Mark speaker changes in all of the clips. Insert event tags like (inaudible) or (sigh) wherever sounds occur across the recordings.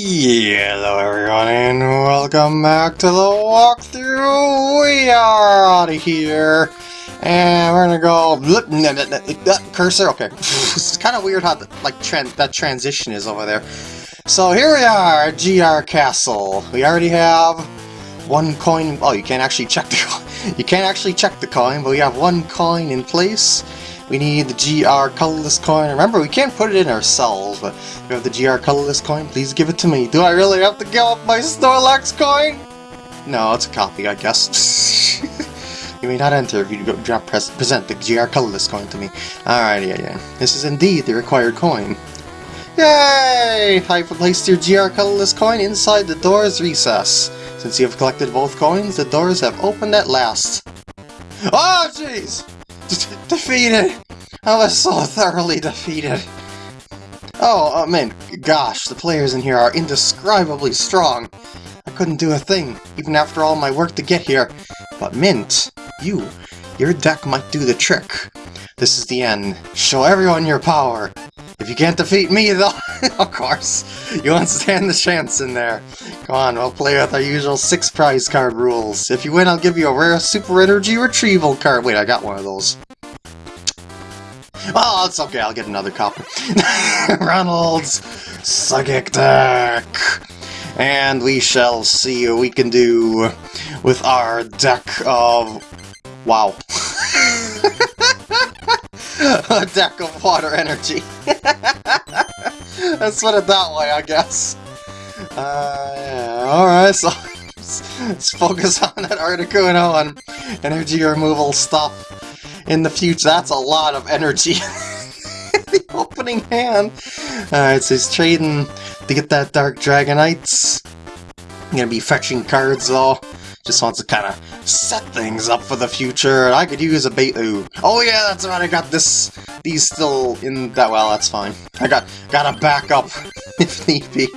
Speaker 1: Hello everyone and welcome back to the walkthrough. We are out of here. And we're gonna go cursor. Okay, it's kind of weird how the, like tran that transition is over there. So here we are, GR Castle. We already have one coin. Oh, you can't actually check the (laughs) you can't actually check the coin, but we have one coin in place. We need the GR colorless coin. Remember, we can't put it in ourselves, but if you have the GR colorless coin, please give it to me. Do I really have to give up my Snorlax coin? No, it's a copy, I guess. (laughs) you may not enter if you don't present the GR colorless coin to me. Alright, yeah, yeah. This is indeed the required coin. Yay! I've placed your GR colorless coin inside the door's recess. Since you have collected both coins, the doors have opened at last. Oh, jeez! (laughs) defeated! I was so thoroughly defeated. Oh, oh man, gosh, the players in here are indescribably strong. I couldn't do a thing, even after all my work to get here. But Mint, you, your deck might do the trick. This is the end. Show everyone your power. If you can't defeat me, (laughs) though, of course, you won't stand the chance in there. Come on, we'll play with our usual six prize card rules. If you win, I'll give you a rare Super Energy Retrieval card. Wait, I got one of those. Oh, it's okay, I'll get another. (laughs) Ronald's Psychic Deck! And we shall see what we can do with our deck of... Wow. (laughs) a deck of water energy. (laughs) Let's put it that way, I guess. Uh. Alright, so let's focus on that Articuno and energy removal stuff in the future. That's a lot of energy. (laughs) the opening hand. Uh, Alright, so he's trading to get that Dark Dragonites. gonna be fetching cards though. Just wants to kind of set things up for the future. I could use a bait. Ooh. Oh yeah, that's right. I got this. These still in that. Well, that's fine. I got got a backup (laughs) if need be.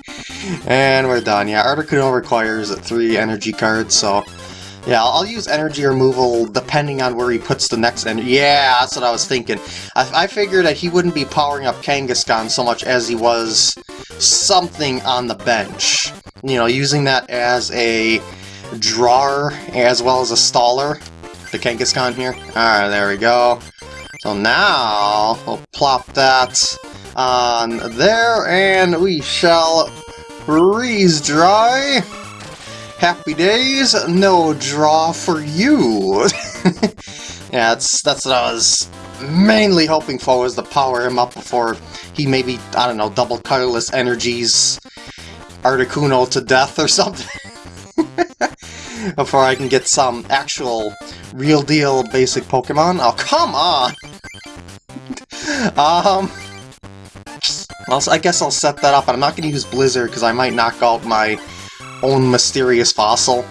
Speaker 1: And we're done. Yeah, Articuno requires three energy cards, so yeah, I'll, use energy removal depending on where he puts the next energy. Yeah, that's what I was thinking. I, I figured that he wouldn't be powering up Kangaskhan so much as he was something on the bench. You know, using that as a drawer as well as a staller. The Kangaskhan here. Alright, there we go. So now, we'll plop that on there, and we shall freeze dry. Happy days, no draw for you! (laughs) yeah, that's, that's what I was mainly hoping for, was to power him up before he maybe, I don't know, double colorless energies Articuno to death or something. (laughs) before I can get some actual real deal basic Pokemon. Oh, come on! (laughs) um, I guess I'll set that up, I'm not going to use Blizzard because I might knock out my own mysterious fossil.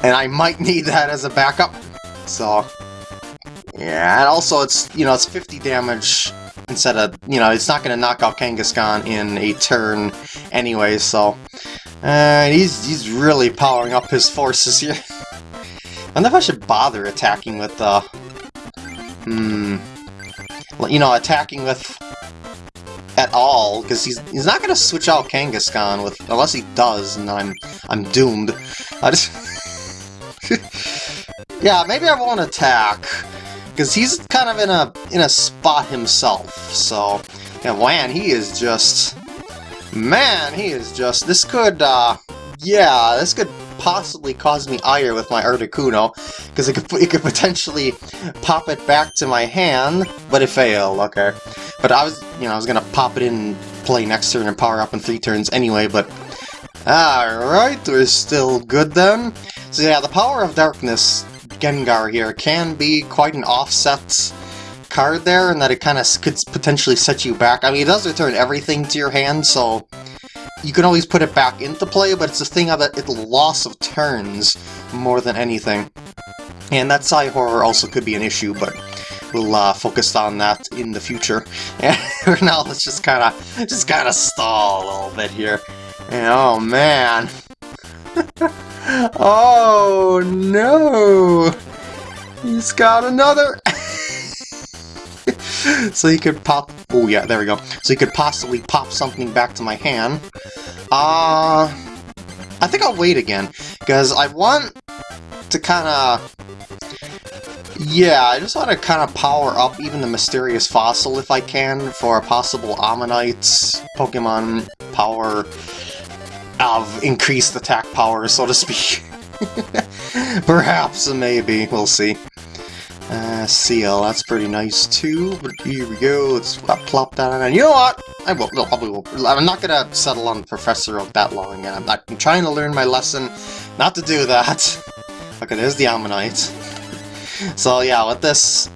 Speaker 1: And I might need that as a backup. So, yeah, and also it's, you know, it's 50 damage instead of, you know, it's not going to knock out Kangaskhan in a turn anyway, so... Uh, he's, he's really powering up his forces here. (laughs) I wonder if I should bother attacking with, uh... Hmm... You know, attacking with all, because he's he's not gonna switch out Kangaskhan with unless he does, and I'm I'm doomed. I just (laughs) yeah, maybe I won't attack because he's kind of in a in a spot himself. So and man, he is just man, he is just this could uh yeah, this could possibly cause me ire with my Articuno, because it could, it could potentially pop it back to my hand, but it failed, okay. But I was, you know, I was gonna pop it in, play next turn and power up in three turns anyway, but... Alright, we're still good then. So yeah, the Power of Darkness Gengar here can be quite an offset card there, and that it kind of could potentially set you back. I mean, it does return everything to your hand, so you can always put it back into play, but it's a thing of it, it's loss of turns more than anything. And that Cyhorror also could be an issue, but we'll uh, focus on that in the future. (laughs) And now, let's just kind of just kind of stall a little bit here. And, oh man, (laughs) oh no, he's got another. (laughs) so you could pop... Oh yeah, there we go. So you could possibly pop something back to my hand. Uh, I think I'll wait again, because I want to kind of... Yeah, I just want to kind of power up even the Mysterious Fossil if I can for a possible Ammonite Pokemon power of increased attack power, so to speak. (laughs) Perhaps, maybe, we'll see. Uh, Seel, that's pretty nice too, but here we go, let's plop that on, and you know what? I will, no, probably will, I'm not gonna settle on Professor Oak that long I'm, I'm trying to learn my lesson not to do that. (laughs) Okay, there's the Ammonite. so yeah, with this,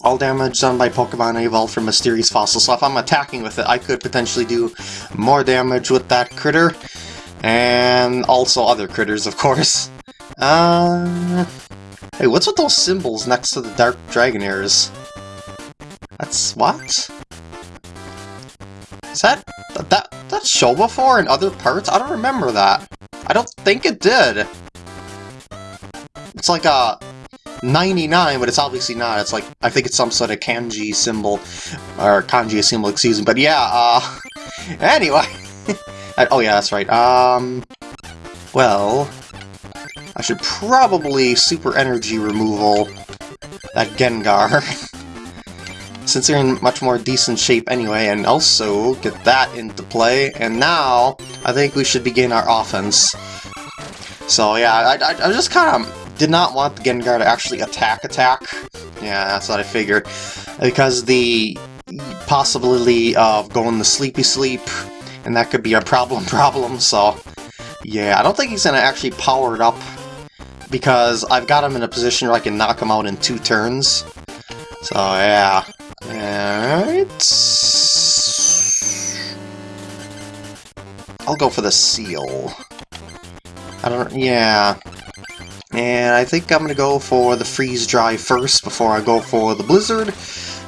Speaker 1: all damage done by Pokemon evolved from Mysterious Fossil, so if I'm attacking with it, I could potentially do more damage with that critter, and also other critters, of course. Uh, hey, what's with those symbols next to the Dark Dragonairs? That's... what? Is that... that... that show before in other parts? I don't remember that. I don't think it did. It's like a 99, but it's obviously not. It's like, I think it's some sort of kanji symbol, or kanji symbol, excuse me. But yeah, uh, (laughs) anyway. (laughs) oh yeah, that's right. Um, well, I should probably super energy removal that Gengar. (laughs) since they're in much more decent shape anyway, and also get that into play. And now, I think we should begin our offense. So yeah, I, I, I just kind of did not want the Gengar to actually attack attack. Yeah, that's what I figured. Because the possibility of going to sleepy sleep, and that could be a problem (laughs) problem, so... Yeah, I don't think he's to actually power it up, because I've got him in a position where I can knock him out in two turns. So, yeah. Alright... I'll go for the Seel. I don't... yeah... And I think I'm to go for the Freeze Dry first before I go for the Blizzard,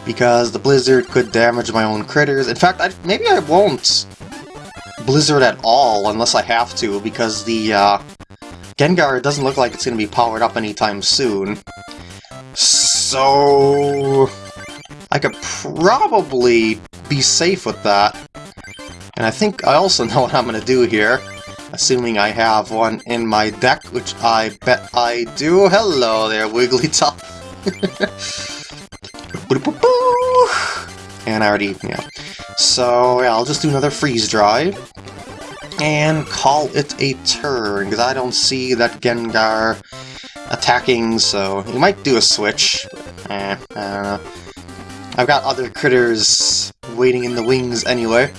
Speaker 1: because the Blizzard could damage my own critters. In fact, I, maybe I won't Blizzard at all unless I have to, because the uh, Gengar doesn't look like it's going to be powered up anytime soon. So... I could probably be safe with that. And I think I also (laughs) know what I'm going to do here assuming I have one in my deck, which I bet I do. Hello there, Wigglytuff. (laughs) and I already, yeah. So, yeah, I'll just do another freeze dry. And call it a turn, because I don't see that Gengar attacking, so he might do a switch. Eh, I don't know. I've got other critters waiting in the wings anyway.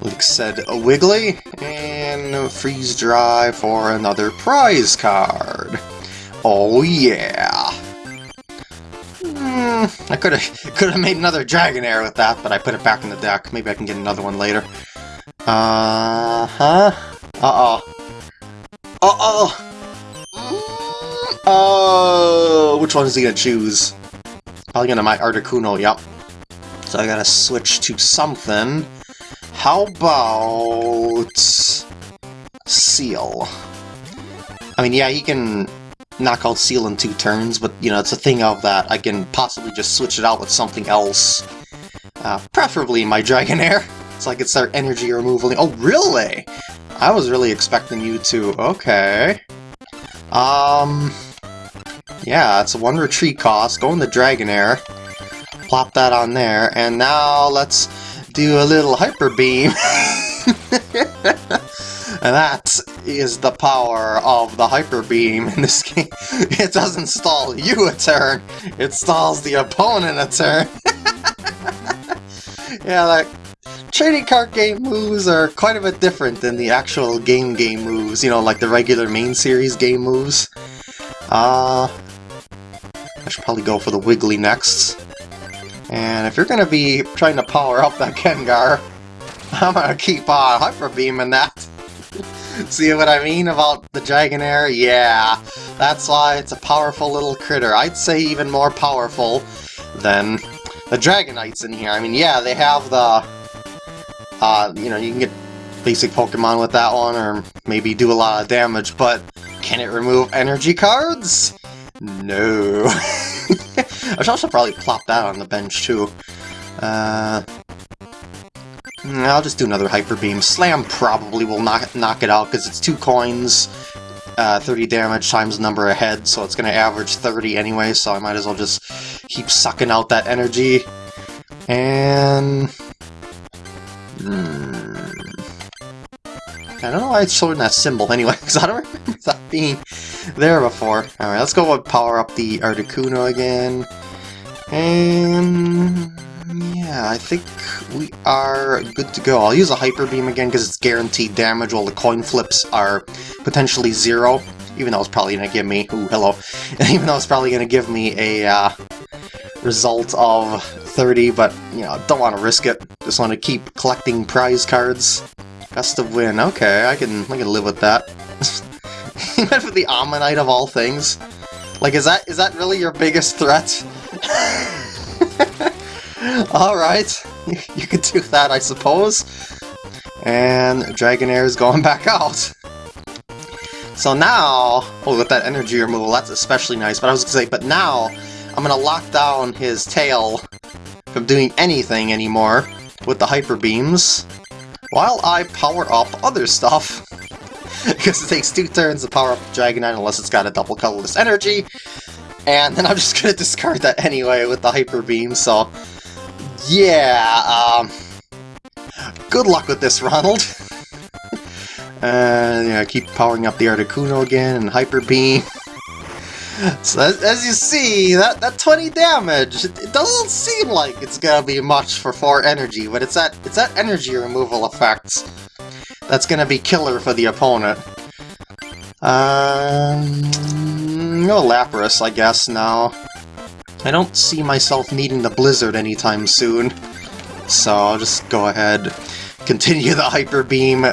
Speaker 1: Like said, a Wiggly, and freeze dry for another prize card. Oh yeah! Mm, I could have (laughs) could have made another Dragonair with that, but I put it back in the deck. Maybe I can get another one later. Uh huh. Uh oh. Uh oh. Mm, oh, which one is he gonna choose? Probably gonna my Articuno. Yep. So I gotta switch to something. How about... Seel. I mean, yeah, he can knock out Seel in two turns, but, you know, it's a thing of that I can possibly just switch it out with something else. Uh, preferably my Dragonair, (laughs) so I can start energy removal. Oh, really? I was really expecting you to... Okay. Um... Yeah, it's a one retreat cost. Go in the Dragonair. Plop that on there, and now let's do a little hyper beam. (laughs) and that is the power of the hyper beam in this game. (laughs) It doesn't stall you a turn, it stalls the opponent a turn. (laughs) yeah, like trading card game moves are quite a bit different than the actual game game moves, you know, like the regular main series game moves. Uh, I should probably go for the Wiggly next. And if you're to be trying to power up that Gengar, (laughs) I'm to keep on Hyper Beaming that. (laughs) See what I mean about the Dragonair? Yeah, that's why it's a powerful little critter. I'd say even more powerful than the Dragonites in here. I mean, yeah, they have the... Uh, you know, you can get basic Pokemon with that one, or maybe do a lot of damage, but can it remove energy cards? No. (laughs) I should also probably plop that on the bench, too. Uh, Mm, I'll just do another Hyper Beam. Slam probably will knock, knock it out because it's two coins, uh, 30 damage times the number ahead, so it's going to average 30 anyway, so I might as well just keep sucking out that energy. And... Hmm... I don't know why it's showing that symbol anyway, (laughs) because I don't remember that being there before. Alright, let's go power up the Articuno again. And... Yeah, I think we are good to go. I'll use a Hyper Beam again because it's guaranteed damage while the coin flips are potentially zero. Even though it's probably going to give me... Ooh, hello. (laughs) Even though it's probably going to give me a uh, result of 30, but, you know, don't want to risk it. Just want to keep collecting prize cards. Best of win. Okay, I can, I can live with that. (laughs) Even for the Ammonite of all things. Like, is that is that really your biggest threat? (laughs) Alright, you could do that, I suppose. And Dragonair is going (laughs) back out. So now, oh, with that energy removal, that's especially nice. But I was to say, but now, I'm to lock down his tail from doing anything anymore with the Hyper Beams, while I power up other stuff. (laughs) because it takes two turns to power up Dragonite unless it's got a double colorless energy. And then I'm (laughs) just to discard that anyway with the Hyper Beam, so yeah, um, good luck with this, Ronald. and (laughs) yeah, keep powering up the Articuno again and Hyper Beam. So as, as, you see, that, that 20 damage, it, it, doesn't seem like it's gonna be much for 4 energy, but it's that it's that energy removal effect that's gonna be killer for the opponent. Um, no Lapras, I guess, now. I don't see myself needing the Blizzard anytime soon, so I'll just go ahead, continue the Hyper Beam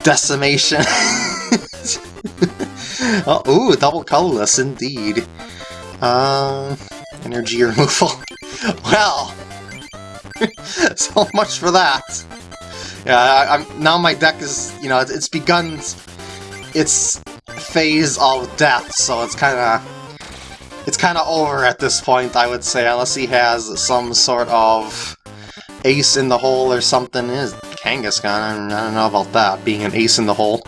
Speaker 1: decimation. (laughs) (laughs) oh, ooh, double colorless indeed. Uh, energy removal. (laughs) well, (laughs) so much for that. Yeah, I, am now my deck is, you know, it's begun its phase of death, so it's kind of it's kind of over at this point, I would say, unless he has some sort of ace in the hole or something. Is Kangaskhan, I don't know about that, being an ace in the hole.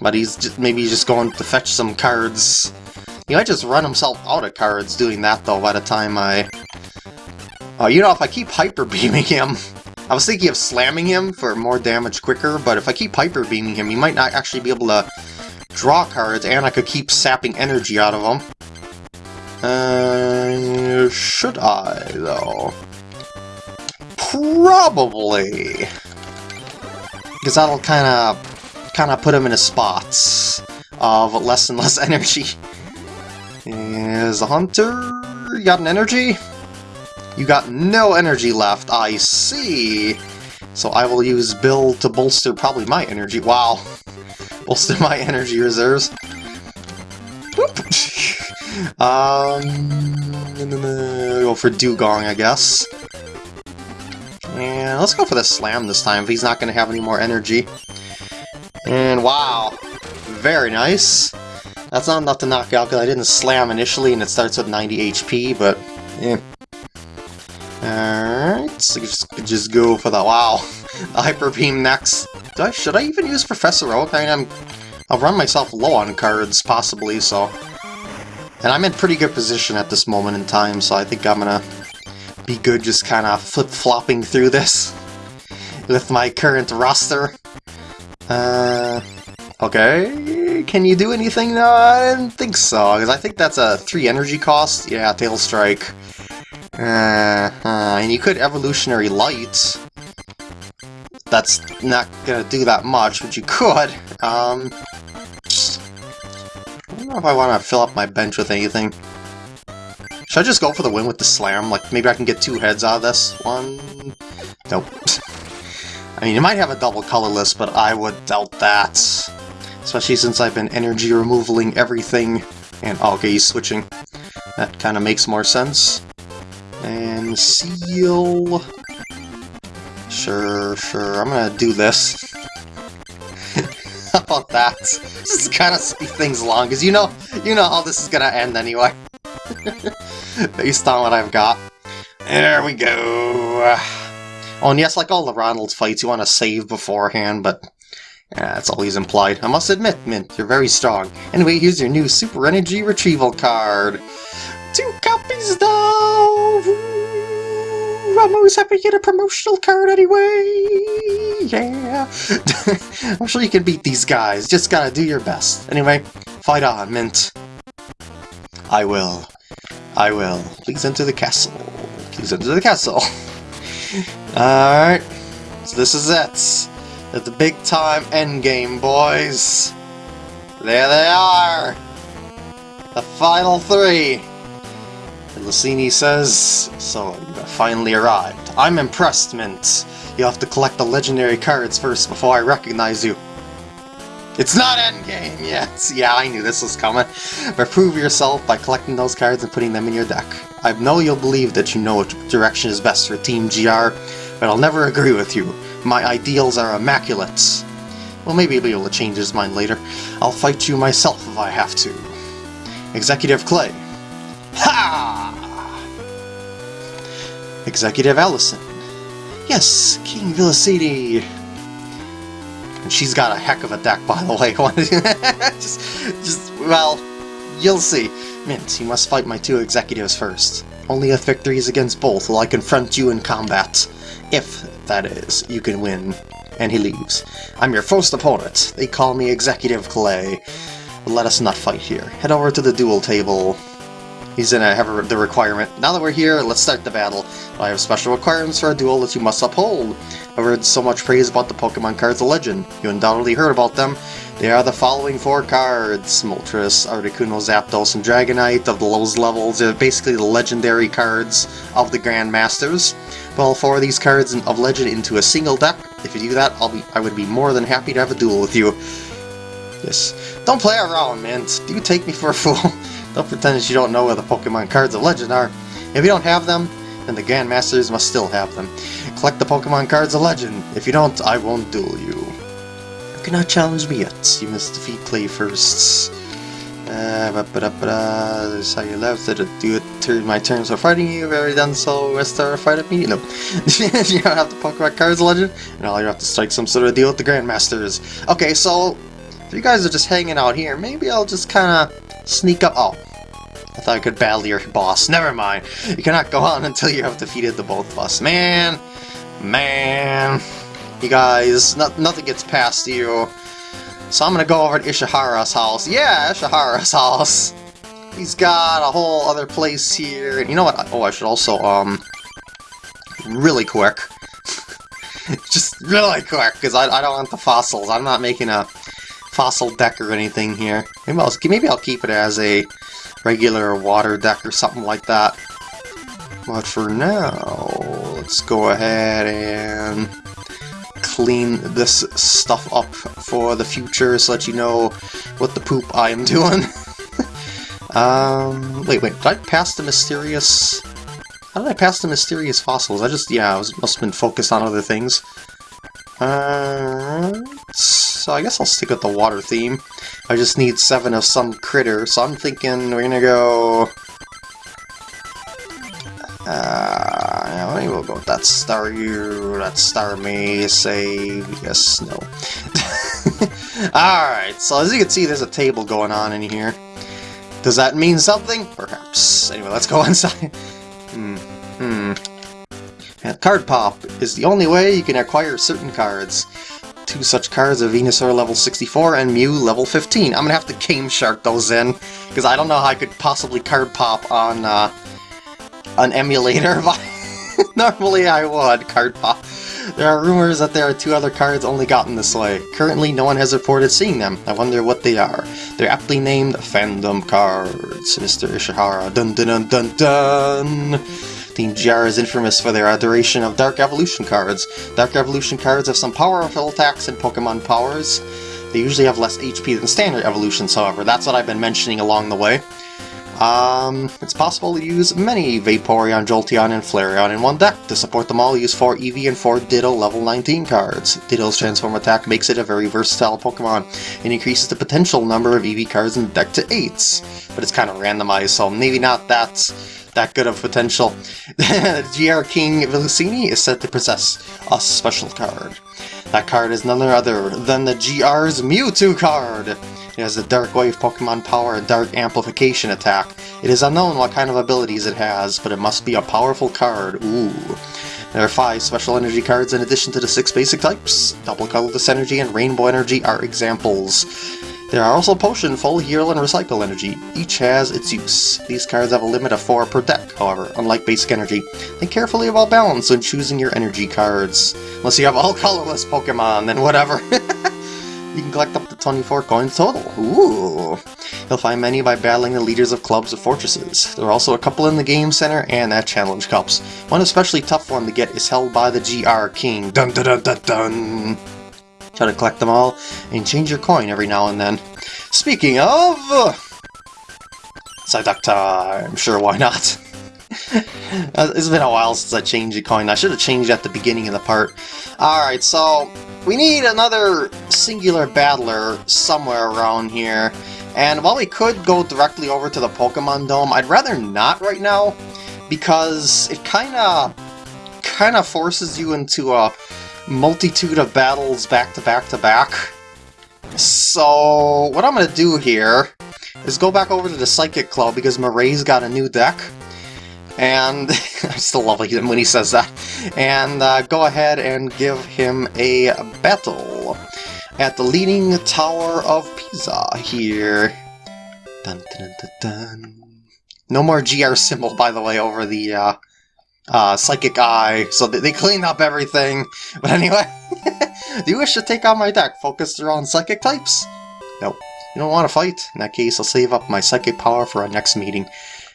Speaker 1: But he's just, maybe he's just going to fetch some cards. He might just run himself out of cards doing that, though, by the time I... Oh, you know, if I keep Hyper Beaming him... I was thinking of slamming him for more damage quicker, but if I keep Hyper Beaming him, he might not actually be able to draw cards, and I could keep sapping energy out of him. Uh, should I, though? Probably! Because that'll kind of kind of put him in his spots of less and less (laughs) energy. Is a hunter? You got an energy? You got no energy left, I see! So I will use Bill to bolster probably my energy. Wow. (laughs) Bolster my energy reserves. (laughs) Um, go for Dewgong, I guess. And let's go for the Slam this time, if he's not going to have any more energy. And wow, very nice. That's not enough to knock out, because I didn't Slam initially, and it starts with 90 HP, but yeah. Alright, so just, just go for the, wow, (laughs) the Hyper Beam next. I, should I even use Professor Oak? I mean, I'm, I'll run myself low on cards, possibly, so... And I'm in pretty good position at this moment in time, so I think I'm gonna be good just kind of flip-flopping through this (laughs) with my current roster. Uh, okay, can you do anything? No, I didn't think so, because I think that's a 3 energy cost. Yeah, Tail Strike. Uh, uh, and you could Evolutionary Light. That's not gonna do that much, but you could. Um, I don't know if I want to fill up my bench with anything. Should I just go for the win with the slam? Like, maybe I can get two heads out of this? One... Nope. (laughs) I mean, you might have a double colorless, but I would doubt that. Especially since I've been energy removaling everything. And, oh, okay, he's switching. That kind of makes more sense. And Seel... Sure, sure, I'm gonna do this. (laughs) How about that? Just kind of speed things along, because you know, you know how this is gonna end anyway. (laughs) Based on what I've got. There we go. Oh, and yes, like all the Ronald fights, you want to save beforehand, but yeah, that's always implied. I must admit, Mint, you're very strong. Anyway, here's your new Super Energy Retrieval card. Two copies though! I'm always happy to get a promotional card anyway! Yeah! (laughs) I'm sure you can beat these guys, just gotta do your best. Anyway, fight on, Mint. I will. I will. Please enter the castle. Please enter the castle. (laughs) Alright. So this is it. At the big time endgame, boys. There they are! The final three! And Lucini says, so you finally arrived. I'm impressed, Mint. You have to collect the legendary cards first before I recognize you. It's not endgame yet! (laughs) Yeah, I knew this was coming. But prove yourself by collecting those cards and putting them in your deck. I know you'll believe that you know what direction is best for Team GR, but I'll never agree with you. My ideals are immaculate. Well, maybe he'll be able to change his mind later. I'll fight you myself if I have to. Executive Clay. Ha! Executive Allison. Yes, King Villicidi. And she's got a heck of a deck, by the way. (laughs) (laughs) just, just, well, you'll see. Mint, you must fight my two executives first. Only if victories against both will I confront you in combat. If, that is, you can win. And he leaves. I'm your first opponent. They call me Executive Clay. But let us not fight here. Head over to the duel table. He's gonna have the requirement. Now that we're here, let's start the battle. I have special requirements for a duel that you must uphold. I've heard so much praise about the Pokemon cards of Legend. You undoubtedly heard about them. They are the following four cards. Moltres, Articuno, Zapdos, and Dragonite of the lowest levels. They're basically the legendary cards of the Grandmasters. Well, four of these cards of Legend into a single deck. If you do that, I'll be I would be more than happy to have a duel with you. Yes. Don't play around, man. Do you take me for a fool? (laughs) don't pretend that you don't know where the Pokemon cards of Legend are. If you don't have them, then the Grandmasters must still have them. Collect the Pokemon cards of Legend. If you don't, I won't duel you. You cannot challenge me yet. You must defeat Clay first. Uh, ba -ba -da -ba -da. This is how you left it. Do it turn my turns for fighting you. I've already done so. Restart a fight at me. No. (laughs) you don't have the Pokemon cards of legend, and all you have to strike some sort of deal with the Grandmasters. Okay, so if you guys are just hanging out here, maybe I'll just kind of sneak up. Oh, I thought I could battle your boss. Never mind. You cannot go on (laughs) until you have defeated the both of us. Man, man. You guys, no, nothing gets past you. So I'm gonna go over to Ishihara's house. Yeah, Ishihara's (laughs) house. He's got a whole other place here. And you know what? Oh, I should also, um, really quick. (laughs) Just really quick, because I, I don't want the fossils. I'm not making a fossil deck or anything here. Maybe I'll, maybe I'll keep it as a regular water deck or something like that. But for now, let's go ahead and clean this stuff up for the future so that you know what the poop I am (laughs) doing. um, wait, wait, did I pass the mysterious... How did I pass the mysterious fossils? I just, yeah, I was, must have been focused on other things. Uh, so I guess I'll stick with the water theme. I just need seven of some critter, so I'm thinking we're gonna go... Uh, yeah, maybe we'll go with that Staryu, that Starmie, say, yes, no. (laughs) Alright, so as you can see, there's a table going on in here. Does that mean something? Perhaps. Anyway, let's go (laughs) inside. hmm. Hmm. Card Pop is the only way you can acquire certain cards. Two such cards a Venusaur level 64 and Mew level 15. I'm gonna have to Game Shark those in, because I don't know how I could possibly card pop on uh, an emulator. But (laughs) normally I would card pop. There are rumors that there are two other cards only gotten this way. Currently, no one has reported seeing them. I wonder what they are. They're aptly named Phantom Cards. Mr. Ishihara. Dun dun dun dun dun! Team GR is infamous for their adoration of Dark Evolution cards. Dark Evolution cards have some powerful attacks and Pokemon powers. They usually have less HP than standard evolutions, however. That's what I've been mentioning along the way. Um, it's possible to use many Vaporeon, Jolteon, and Flareon in one deck. To support them all, use 4 Eevee and 4 Ditto level 19 cards. Ditto's transform attack makes it a very versatile Pokemon, and increases the potential number of Eevee cards in the deck to 8. But it's kind of randomized, so maybe not that, that good of potential. (laughs) GR King Villasini is said to possess a special card. That card is none other than the GR's Mewtwo card! It has a Dark Wave Pokemon Power and Dark Amplification attack. It is unknown what kind of abilities it has, but it must be a powerful card. Ooh. There are five special energy cards in addition to the six basic types. Double Colorless Energy and Rainbow Energy are examples. There are also Potion, Full Heal, and Recycle Energy. Each has its use. These cards have a limit of 4 per deck, however, unlike Basic Energy. Think carefully about balance when choosing your energy cards. Unless you have all (laughs) colorless Pokemon, then whatever. (laughs) You can collect up to 24 coins total. Ooh! You'll find many by battling the leaders of clubs or fortresses. There are also a couple in the game center and at challenge cups. One especially tough one to get is held by the GR King. Dun dun dun dun dun! Try to collect them all and change your coin every now and then. Speaking of... Psyduck time! I'm sure, why not? (laughs) Uh, it's been a while since I changed the coin. I should have changed at the beginning of the part. Alright, so we need another singular battler somewhere around here. And while we could go directly over to the Pokemon Dome, I'd rather not right now, because it kinda kinda forces you into a multitude of battles back to back to back. So what I'm gonna do here is go back over to the Psychic Club because Murray's got a new deck and (laughs) I still love him when he says that, and uh, go ahead and give him a battle at the Leaning Tower of Pisa here. Dun, dun, dun. No more GR symbol, by the way, over the uh, uh, Psychic Eye, so they, they cleaned up everything. (laughs) But anyway, (laughs) do you wish to take on my deck focused around Psychic types? Nope. You don't want to fight? In that case, I'll save up my Psychic power for our next meeting.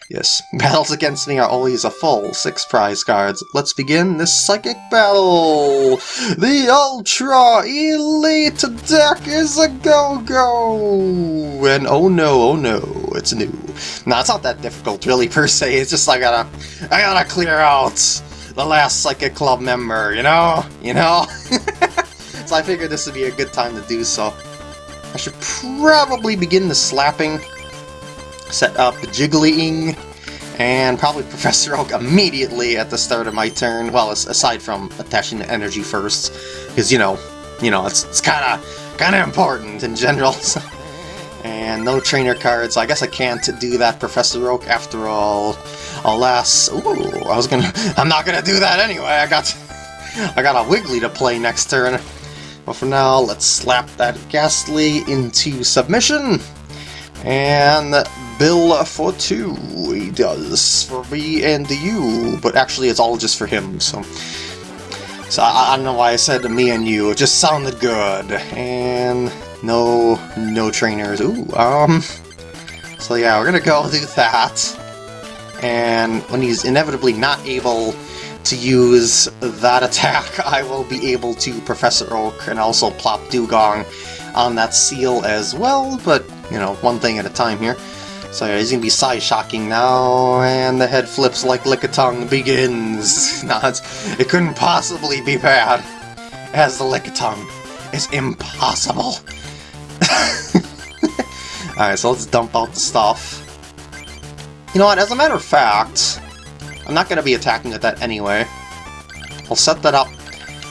Speaker 1: Yes, (laughs) battles against me are always a full six prize cards. Let's begin this psychic battle! The Ultra Elite deck is a go-go! And oh no, oh no, it's new. No, it's not that difficult really per se, it's just I gotta, I gotta clear out the last Psychic Club member, you know? You know? (laughs) so I figured this would be a good time to do so. I should probably begin the slapping set up the Jigglying, and probably (laughs) Professor Oak immediately at the start of my turn. Well, aside from attaching the energy first, because you know, you know, it's it's kind of kind of important in general. (laughs) and no trainer cards. I guess I can't do that, Professor Oak. After all, alas, ooh, I was gonna. (laughs) I'm not gonna do that anyway. I got (laughs) I got a Wiggly to play next turn. But for now, let's slap that Gastly into submission. And bill for two. He does for me and you, but actually it's all just for him, so... So I, I don't know why I said to me and you, it just sounded good. And no, no trainers. Ooh, um... So yeah, we're gonna go do that. And when he's inevitably not able to use that (laughs) attack, I will be able to Professor Oak and also plop Dewgong on that Seel as well, but, you know, one thing at a time here. So yeah, he's gonna be side-shocking now, and the head flips like Lickitung begins. (laughs) nah, it couldn't possibly be bad, as the Lickitung is impossible. (laughs) Alright, so let's dump out the stuff. You know what, as a matter of fact, I'm not going to be attacking with that anyway. I'll set that up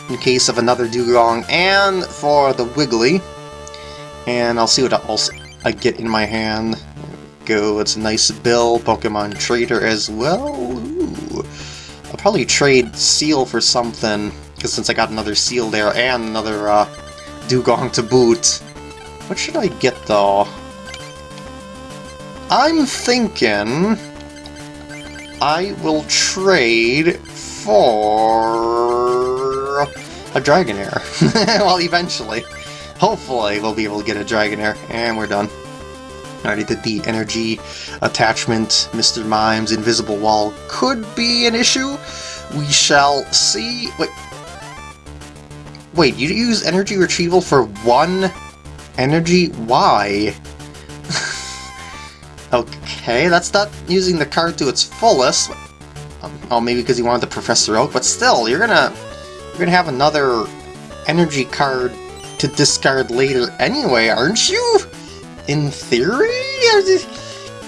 Speaker 1: in case of another Dewgong and for the Wiggly. And I'll see what else I get in my hand go. It's a nice bill. Pokemon Trader as well. Ooh. I'll probably trade Seel for something, because since I got another Seel there and another uh, Dewgong to boot. What should I get, though? I'm thinking I will trade for a Dragonair. (laughs) well, eventually. Hopefully we'll be able to get a Dragonair, and we're done. I already did the energy attachment. Mr. Mime's invisible wall could be an issue. We shall see. Wait. Wait, you use energy retrieval for one energy? Why? (laughs) Okay, that's not using the card to its fullest. Um, oh, maybe because you wanted the Professor Oak, but still, you're gonna you're gonna have another energy card to discard later anyway, aren't you? In theory? (laughs)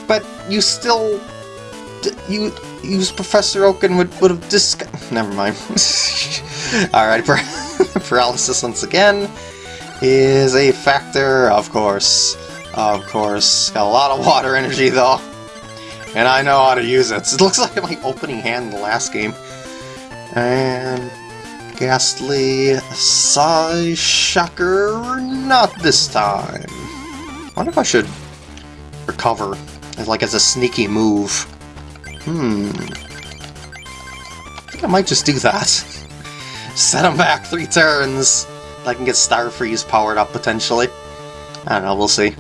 Speaker 1: But you still... You use Professor Oak and would, would have discard... (laughs) Never mind. Alright, paralysis once again is a factor, of course. Of course. Got a lot of water energy, though. And I know how to use it. It looks like my opening hand in the last game. And... Gastly Psy Shocker, not this time. I wonder if I should recover, like as a sneaky move. Hmm. I think I might just do that. (laughs) Set him back three turns. I can get Star Freeze powered up potentially. I don't know, we'll see.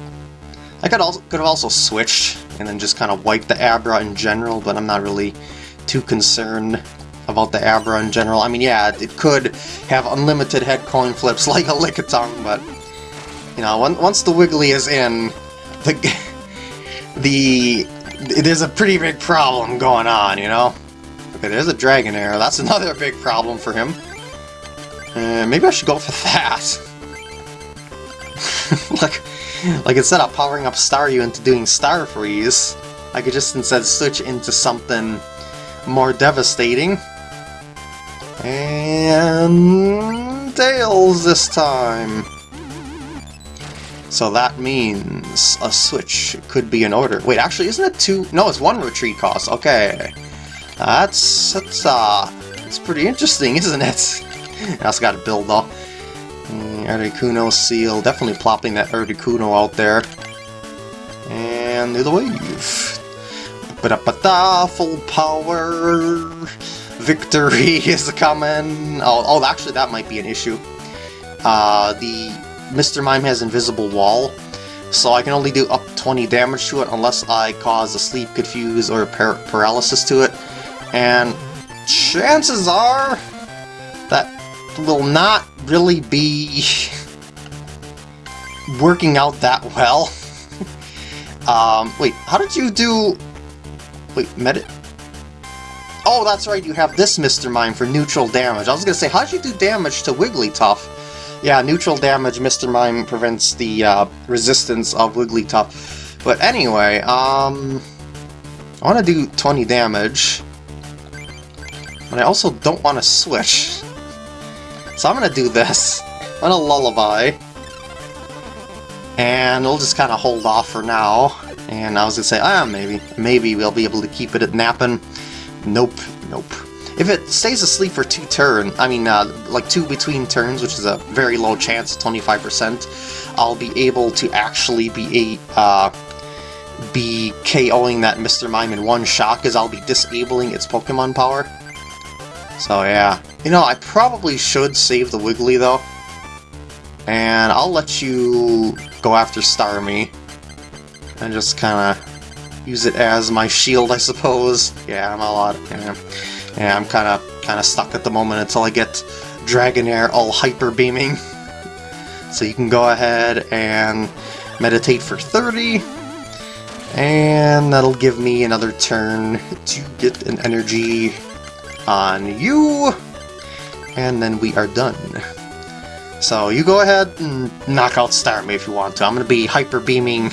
Speaker 1: I could also could have also switched and then just kind of wiped the Abra in general, but I'm not really too concerned about the Abra in general. I mean, yeah, it could have unlimited head coin flips (laughs) like a Lickitung, but, you know, once the Wiggly is in, the, the there's a pretty big problem going on, you know? Okay, there's a Dragonair. That's (laughs) another big problem for him. Uh, maybe I should go for that. (laughs) (laughs) like, like instead of powering up Staryu into doing Star Freeze, I could just instead switch into something more devastating. And Tails this time. So that means a switch could be in order. Wait, actually, isn't it two? No, it's one retreat cost. Okay, that's that's uh, it's pretty interesting, isn't it? I also got to build though. Mm, Articuno Seel, definitely plopping that Articuno out there. And the wave. Ba-da-ba-da, full power victory (laughs) is coming. Oh, oh, actually, that might be an issue. Uh, the Mr. Mime has invisible wall, so I can only do up 20 damage to it unless I cause a sleep confuse or par paralysis to it. And chances are that will not really be working out that well. (laughs) um, wait, how did you do... Wait, medit... Oh, that's right, you have this Mr. Mime for neutral damage. I was gonna say, how'd you do damage to Wigglytuff? Yeah, neutral damage, Mr. Mime prevents the uh, resistance of Wigglytuff. But anyway, um... I want to do 20 damage. But I also don't want to switch. So I'm gonna do this. I'm gonna Lullaby. And we'll just kind of hold off for now. And I was gonna say, ah, maybe. Maybe we'll be able to keep it at napping. Nope, nope. If it stays asleep for two turns, I mean, uh, like two between turns, which is a very low chance, 25%, I'll be able to actually be a, uh, be KOing that Mr. Mime in one shot, because I'll be disabling its Pokemon power. So yeah. You know, I probably should save the Wiggly, though. And I'll let you go after Starmie. And just kind of use it as my shield, I suppose. Yeah, I'm a lot. Yeah, yeah I'm kind of kind of stuck at the moment until I get Dragonair all hyper beaming. (laughs) So you can go ahead and meditate for 30, and that'll give me another turn to get an energy on you, and then we are done. So you go ahead and knock out Starmie if you want to. I'm going to be hyper beaming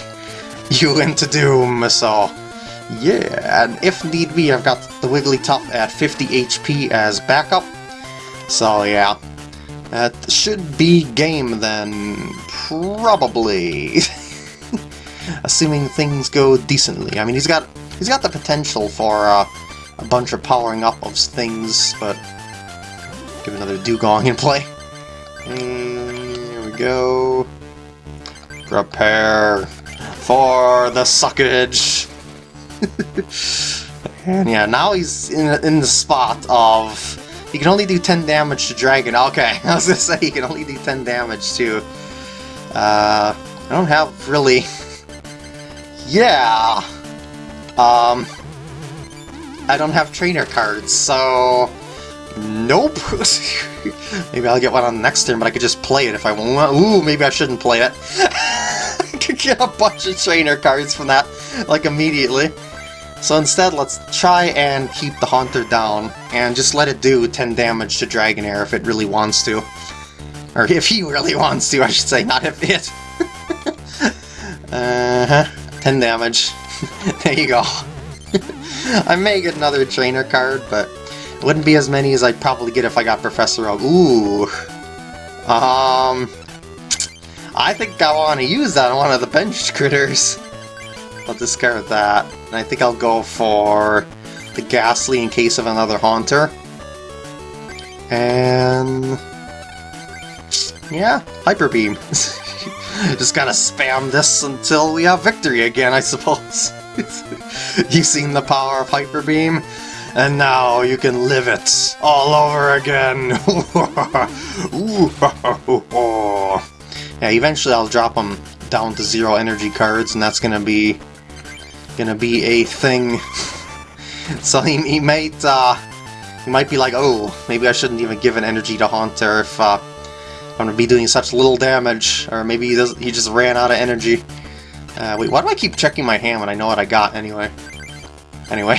Speaker 1: you (laughs) into doom, so yeah, and if need be, I've got the Wigglytuff at 50 HP as backup, so yeah, that should be game then, probably, (laughs) assuming things go decently. I mean, he's got he's got the potential for uh, a bunch of powering up of things, but give another Dewgong in play. And here we go. Prepare for the suckage. (laughs) and yeah, now he's in, in the spot of... He can only do 10 damage to Dragon. Okay, (laughs) I was gonna say he can only do 10 damage to... Uh, I don't have really... (laughs) yeah! Um... I don't have trainer cards, so... Nope! (laughs) maybe I'll get one on the next turn, but I could just play it if I want. Ooh, maybe I shouldn't play it. (laughs) I could get a bunch of trainer cards from that. like immediately. So instead, let's try and keep the Haunter down, and just let it do 10 damage to Dragonair if it really wants to. Or if he really wants to, I should say, not if it. (laughs) uh-huh. 10 damage. there you go. I may get another trainer card, but wouldn't be as many as I'd probably get if I got Professor Oak. Ooh. Um... I think I want to use that on one of the bench critters. I'll discard that. And I think I'll go for the Gastly in case of another Haunter. And... Yeah, Hyper Beam. (laughs) Just gotta spam this until we have victory again, I suppose. (laughs) You've seen the power of Hyper Beam? And now you can live it all over again. (laughs) (laughs) yeah, eventually I'll drop them down to zero energy cards, and that's gonna be gonna be a thing. (laughs) so he, he might uh, he might be like, oh, maybe I shouldn't even give an energy to Haunter if uh, I'm gonna be doing such little damage, or maybe he, he just ran out of energy. Uh, wait, why do I keep checking my hand when I know what I got anyway? Anyway.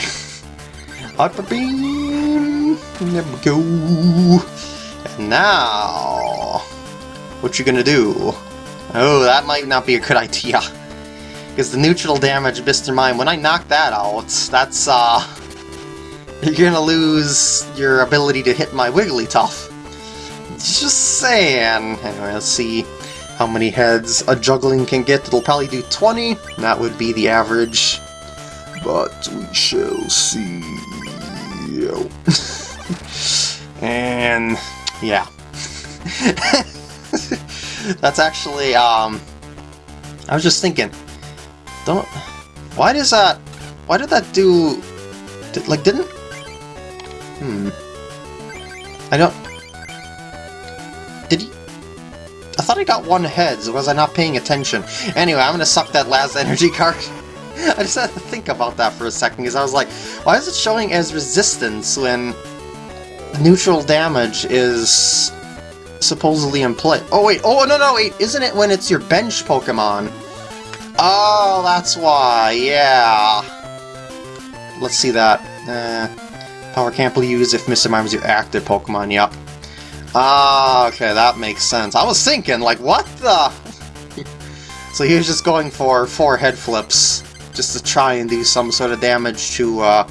Speaker 1: Beam! There we go! And now... What you gonna do? Oh, that might not be a good (laughs) idea. Because the neutral damage Mr. Mime, when I knock that out, that's, uh... You're gonna lose your ability to hit my Wigglytuff. Just saying. Anyway, let's see how many heads a juggling can get. It'll probably do 20. That would be the average. But we shall see. (laughs) and yeah. (laughs) That's actually, um, I was just thinking, don't... Why does that... Why did that do... Did, like, didn't... Hmm... I don't... Did he... I thought I got one head, so was I not paying attention? Anyway, I'm gonna suck that last (laughs) energy card. (laughs) I just had to think about that for a second, because I was like, why is it showing as resistance when neutral damage is supposedly in play? Oh wait, oh no no wait, isn't it when it's your bench Pokemon? Oh, that's why, yeah. Let's see that. Uh, power can't be used if Mr. Mime is your active Pokemon, yep. Ah, okay, that makes sense. I was thinking, like, what the... (laughs) so he was just going for four head flips, just to try and do some sort of damage to uh,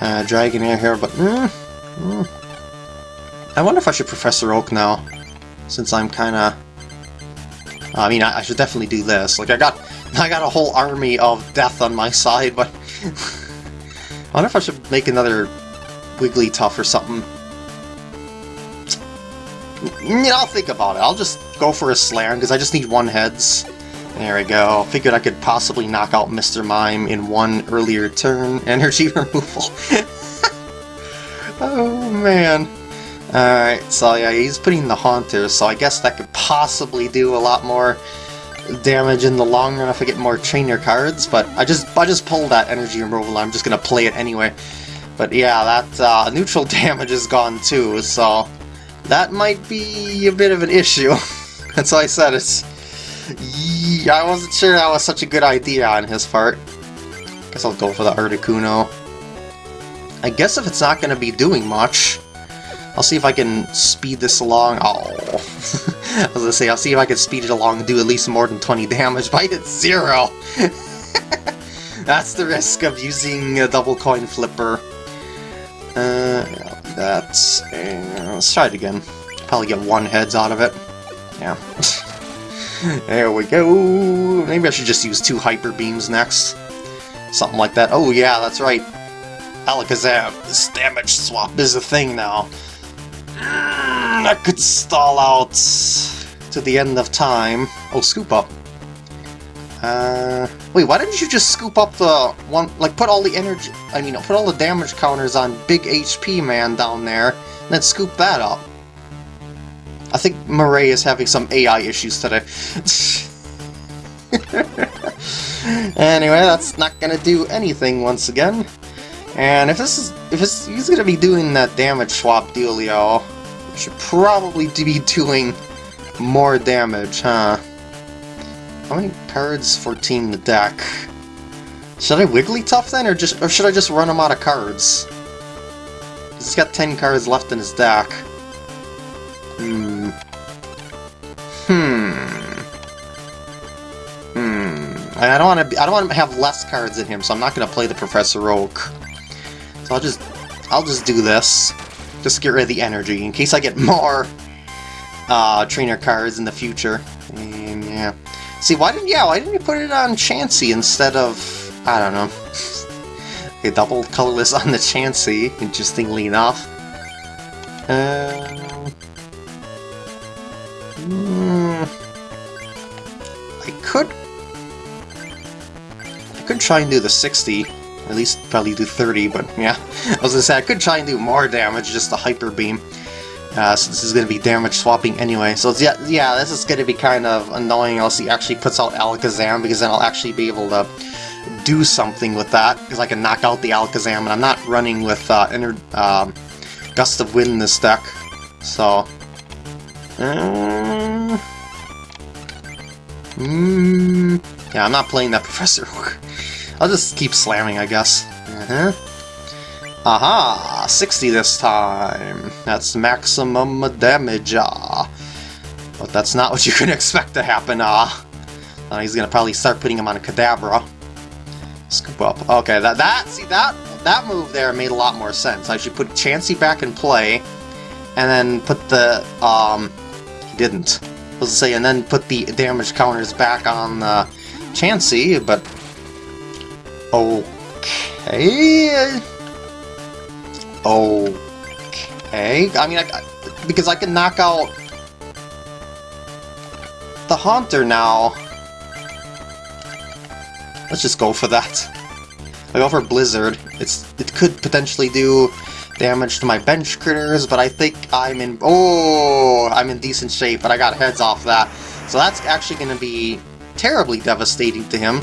Speaker 1: uh, Dragonair here, but... Mm, mm. I wonder if I should Professor Oak now, since I'm kinda... I mean, I, I, should definitely do this. Like, I got (laughs) I got a whole army of death on my side, but... (laughs) I wonder if I should make another Wigglytuff or something. Yeah, I'll think about it. I'll just go for a Slam, because I just need one heads. There we go. Figured I could possibly knock out Mr. Mime in one earlier turn. (laughs) Energy removal. (laughs) oh, man. Alright, so yeah, he's putting the Haunter, so I guess that could possibly do a lot more damage in the long run if I get more trainer cards, but I just I just pulled that energy removal, I'm just gonna play it anyway. But yeah, that uh, neutral (laughs) damage is gone too, so that might be a bit of an issue. That's why I said it's... I wasn't sure that was such a good idea on his part. Guess I'll go for the Articuno. I guess if it's not going to be doing much, I'll see if I can speed this along. Oh, (laughs) I was gonna say, I'll see if I can speed it along and do at least more than 20 damage, but I did zero! (laughs) That's the risk of using a double coin flipper. Uh, that's... Uh, let's try it again. Probably get one heads out of it. Yeah. (laughs) there we go! Maybe I should just use two Hyper Beams next. Something like that. Oh yeah, that's right. Alakazam, this damage swap is a thing now. That could stall out to the end of time. Oh, scoop up. Uh, wait, why didn't you just scoop up the one, like put all the energy, I mean, put all the damage counters on Big HP Man down there, and then scoop that up? I think Murray is having some AI issues today. (laughs) anyway, that's not gonna do anything once again. And if this is, if it's, he's gonna be doing that damage swap dealio, should probably be doing more damage, huh? How many cards? 14 in the deck. Should I Wigglytuff then, or just or should I just run him out of cards? He's got 10 cards left in his deck. Hmm. Hmm. I don't want to. I don't want to have less cards in him, so I'm not going to play the Professor Oak. So I'll just, I'll just do this, just get rid of the energy in case I get (laughs) more uh, trainer cards in the future. And yeah. See, why didn't yeah? Why didn't you put it on Chansey instead of I don't know? (laughs) a double colorless on the Chansey, interestingly enough. Uh, mm, I could... Could try and do the 60. At least probably do 30, but yeah. (laughs) I was gonna say, I could try and do more damage, just the Hyper Beam. Uh, so this is to be damage swapping anyway. So yeah, yeah, this is to be kind of annoying unless he actually puts out Alakazam, because then I'll actually be able to do something with that, because I can knock out the Alakazam, and I'm not running with uh, inner, um, Gust of Wind in this deck. So... Uh, mm, yeah, I'm not playing that Professor (laughs) I'll just keep slamming, I guess. Uh -huh. Aha! 60 this time! That's maximum damage, ah. But that's not what (laughs) you can expect to happen, ah. Uh, he's gonna probably start putting him on a Kadabra. Scoop up. Okay, that, that, see, that, that move there made a lot more sense. I should put Chansey back in play, and then put the, um, he didn't. I was to say, and then put the damage counters back on uh, Chansey, but... Okay... Okay. I mean, I, because I can knock out the Haunter now. Let's just go for that. I go for Blizzard. It's It could potentially do damage to my bench critters, but I think I'm in... Oh, I'm in decent shape, but I got heads off that. So that's actually going to be terribly devastating to him,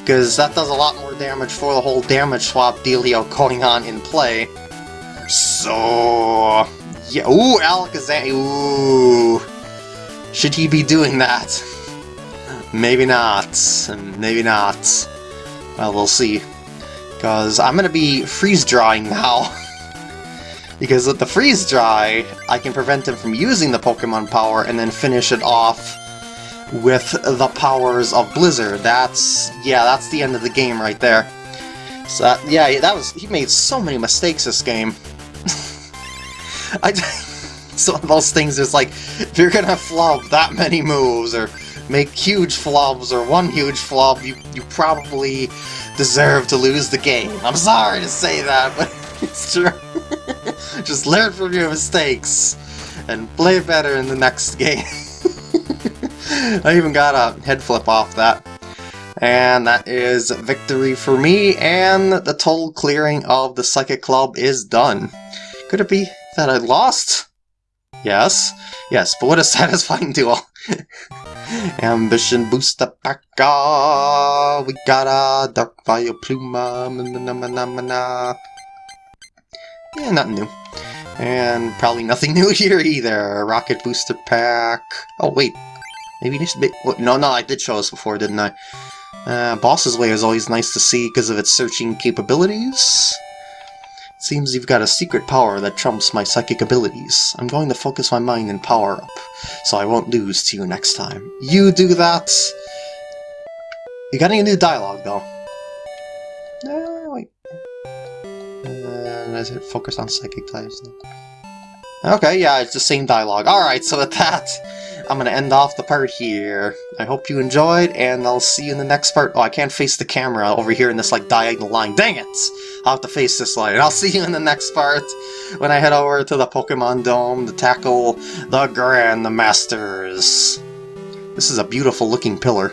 Speaker 1: because that does a lot more damage for the whole damage swap dealio going on in play. So... Yeah, ooh, Alakazam, ooh... Should he be doing that? Maybe not, maybe not. Well, we'll see. Because I'm gonna be freeze-drying now. (laughs) because with the freeze-dry, I can prevent him from using the Pokemon power and then finish it off with the powers of Blizzard. That's, yeah, that's the end of the game right there. So, that, yeah, that was, he made so many mistakes this game. (laughs) I, it's (laughs) one of those things It's like, if you're gonna flub that many moves, or make huge flubs, or one huge flub, you, you probably deserve to lose the game. I'm sorry to say that, (laughs) but it's true. Just learn from your mistakes, and play better in the next game. I even got a head flip off that. And that is victory for me, and the total clearing of the Psychic Club is done. Could it be that I lost? Yes. Yes, but what a (laughs) satisfying duel. (laughs) Ambition booster back We got a Dark Vileplume. Yeah, nothing new. And probably nothing (laughs) new here either. Rocket booster pack. Oh, wait. Maybe this bit. No, no, I did show this before, didn't I? Uh, Boss's Way is always nice to see because of its searching capabilities. Seems you've got a secret power that trumps my psychic abilities. I'm going to focus my mind and power up, so I won't lose to you next time. You do that! You got any new dialogue, though? No, wait. Uh, it focus on psychic types? Okay, yeah, it's the same dialogue. Alright, so with that, I'm going to end off the part here. I hope you enjoyed, and I'll see you in the next part. Oh, I can't face the camera over here in this, like, diagonal line. Dang it! I'll have to face this line. I'll see you in the next part when I head over to the Pokemon Dome to tackle the Grand Masters. This is a beautiful looking pillar.